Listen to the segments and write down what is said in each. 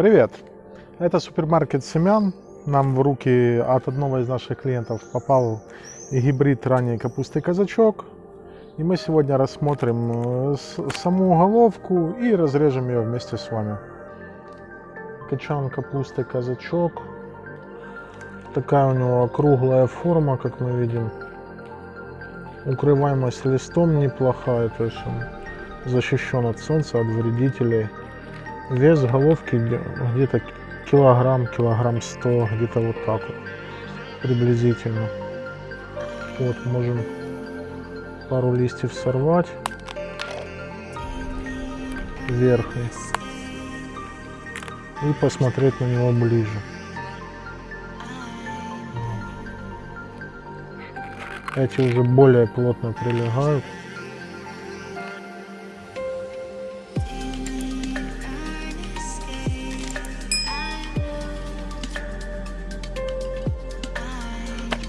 Привет! Это супермаркет семян. Нам в руки от одного из наших клиентов попал гибрид ранней капусты казачок. И мы сегодня рассмотрим э, саму головку и разрежем ее вместе с вами. Качан капусты казачок. Такая у него круглая форма, как мы видим. Укрываемость листом неплохая, то есть он защищен от солнца, от вредителей. Вес головки где- где-то килограмм, килограмм сто, где-то вот так вот, приблизительно. Вот, можем пару листьев сорвать верхний и посмотреть на него ближе. Эти уже более плотно прилегают.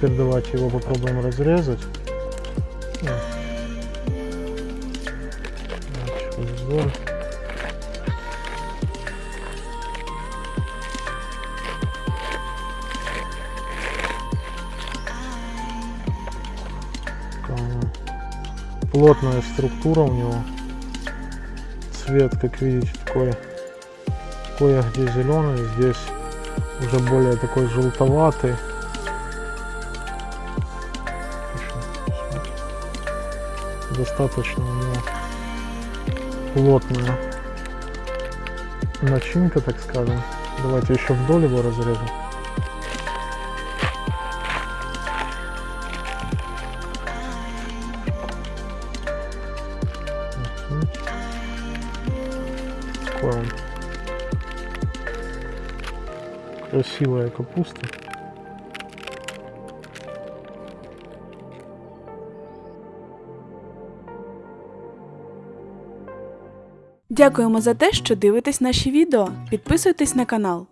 Теперь давайте его попробуем разрезать. Плотная структура у него. Цвет, как видите, такой кое-где зеленый, здесь уже более такой желтоватый. Достаточно у него плотная начинка, так скажем. Давайте еще вдоль его разрежем. Красивая капуста. Дякуємо за те, що дивитесь наші відео. Підписуйтесь на канал.